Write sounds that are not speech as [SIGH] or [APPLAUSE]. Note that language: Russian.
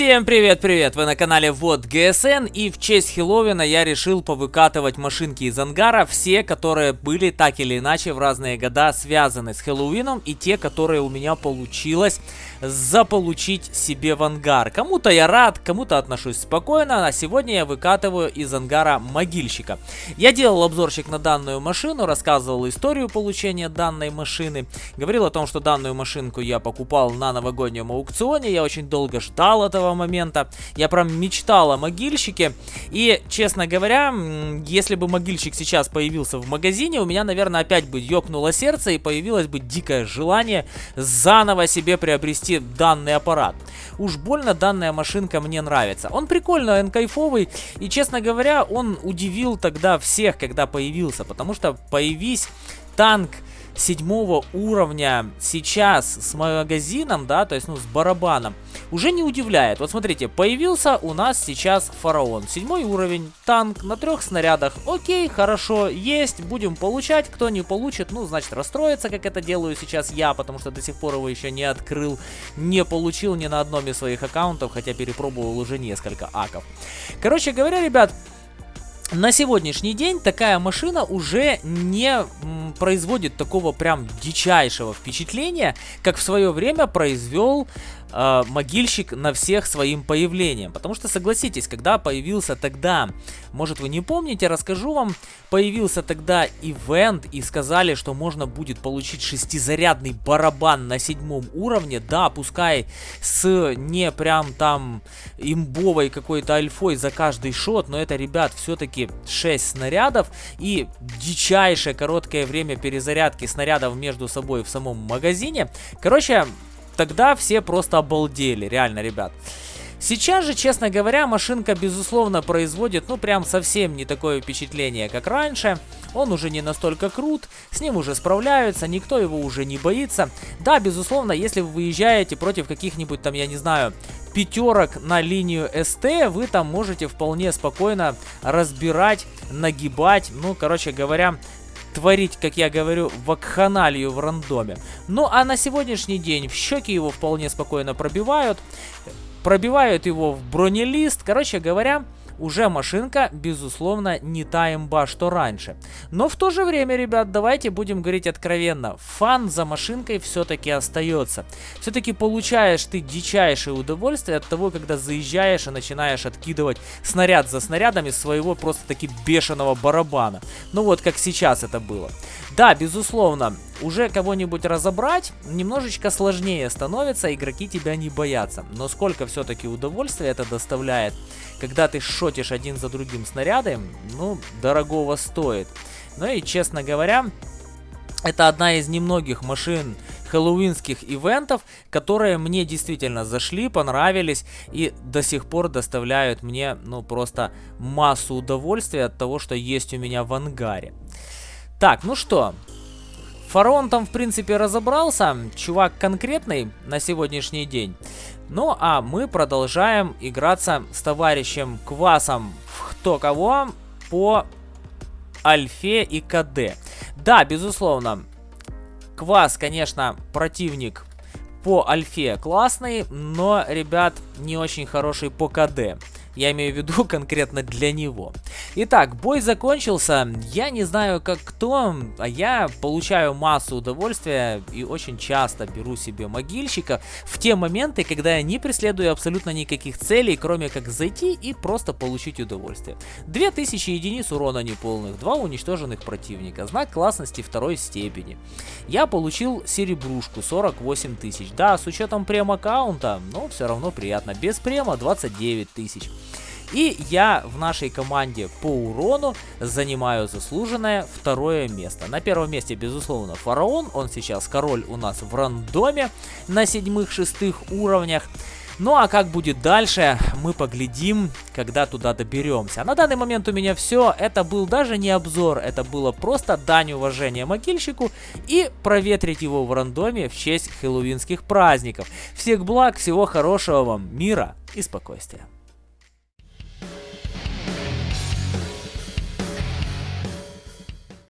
Всем привет-привет! Вы на канале Вот ГСН и в честь Хэллоуина я решил повыкатывать машинки из ангара, все, которые были так или иначе в разные года связаны с Хэллоуином и те, которые у меня получилось заполучить себе в ангар. Кому-то я рад, кому-то отношусь спокойно, а сегодня я выкатываю из ангара могильщика. Я делал обзорчик на данную машину, рассказывал историю получения данной машины, говорил о том, что данную машинку я покупал на новогоднем аукционе, я очень долго ждал этого этого момента. Я прям мечтал о могильщике. И, честно говоря, если бы могильщик сейчас появился в магазине, у меня, наверное, опять бы ёкнуло сердце и появилось бы дикое желание заново себе приобрести данный аппарат. Уж больно данная машинка мне нравится. Он прикольно, он кайфовый. И, честно говоря, он удивил тогда всех, когда появился. Потому что появись танк седьмого уровня сейчас с магазином, да, то есть, ну, с барабаном, уже не удивляет. Вот смотрите, появился у нас сейчас фараон. Седьмой уровень, танк на трех снарядах. Окей, хорошо, есть, будем получать. Кто не получит, ну, значит, расстроится, как это делаю сейчас я, потому что до сих пор его еще не открыл, не получил ни на одном из своих аккаунтов, хотя перепробовал уже несколько аков. Короче говоря, ребят, на сегодняшний день такая машина уже не производит такого прям дичайшего впечатления, как в свое время произвел э, могильщик на всех своим появлением. Потому что, согласитесь, когда появился тогда, может вы не помните, расскажу вам, появился тогда ивент и сказали, что можно будет получить шестизарядный барабан на седьмом уровне. Да, пускай с не прям там имбовой какой-то альфой за каждый шот, но это, ребят, все-таки 6 снарядов и дичайшее короткое время перезарядки снарядов между собой в самом магазине. Короче, тогда все просто обалдели, реально, ребят. Сейчас же, честно говоря, машинка, безусловно, производит, ну, прям совсем не такое впечатление, как раньше. Он уже не настолько крут, с ним уже справляются, никто его уже не боится. Да, безусловно, если вы выезжаете против каких-нибудь там, я не знаю, пятерок на линию СТ, вы там можете вполне спокойно разбирать, нагибать, ну, короче говоря, творить, как я говорю, вакханалию в рандоме. Ну а на сегодняшний день в щеки его вполне спокойно пробивают. Пробивают его в бронелист. Короче говоря, уже машинка, безусловно, не та имба, что раньше. Но в то же время, ребят, давайте будем говорить откровенно. Фан за машинкой все-таки остается. Все-таки получаешь ты дичайшее удовольствие от того, когда заезжаешь и начинаешь откидывать снаряд за снарядом из своего просто-таки бешеного барабана. Ну вот, как сейчас это было. Да, безусловно, уже кого-нибудь разобрать немножечко сложнее становится, игроки тебя не боятся. Но сколько все-таки удовольствия это доставляет, когда ты шотишь один за другим снаряды, ну, дорогого стоит. Ну и, честно говоря, это одна из немногих машин хэллоуинских ивентов, которые мне действительно зашли, понравились и до сих пор доставляют мне, ну, просто массу удовольствия от того, что есть у меня в ангаре. Так, ну что, Фараон там, в принципе, разобрался. Чувак конкретный на сегодняшний день. Ну, а мы продолжаем играться с товарищем Квасом в кто кого по Альфе и КД. Да, безусловно, Квас, конечно, противник по Альфе классный, но, ребят, не очень хороший по КД. Я имею в виду [LAUGHS] конкретно для него. Итак, бой закончился. Я не знаю, как кто, а я получаю массу удовольствия и очень часто беру себе могильщика в те моменты, когда я не преследую абсолютно никаких целей, кроме как зайти и просто получить удовольствие. 2000 единиц урона неполных, 2 уничтоженных противника, знак классности второй степени. Я получил серебрушку 48 тысяч. Да, с учетом прем-аккаунта, но все равно приятно. Без према 29 тысяч. И я в нашей команде по урону занимаю заслуженное второе место. На первом месте, безусловно, Фараон. Он сейчас король у нас в рандоме на седьмых-шестых уровнях. Ну а как будет дальше, мы поглядим, когда туда доберемся. На данный момент у меня все. Это был даже не обзор, это было просто дань уважения могильщику и проветрить его в рандоме в честь хэллоуинских праздников. Всех благ, всего хорошего вам, мира и спокойствия.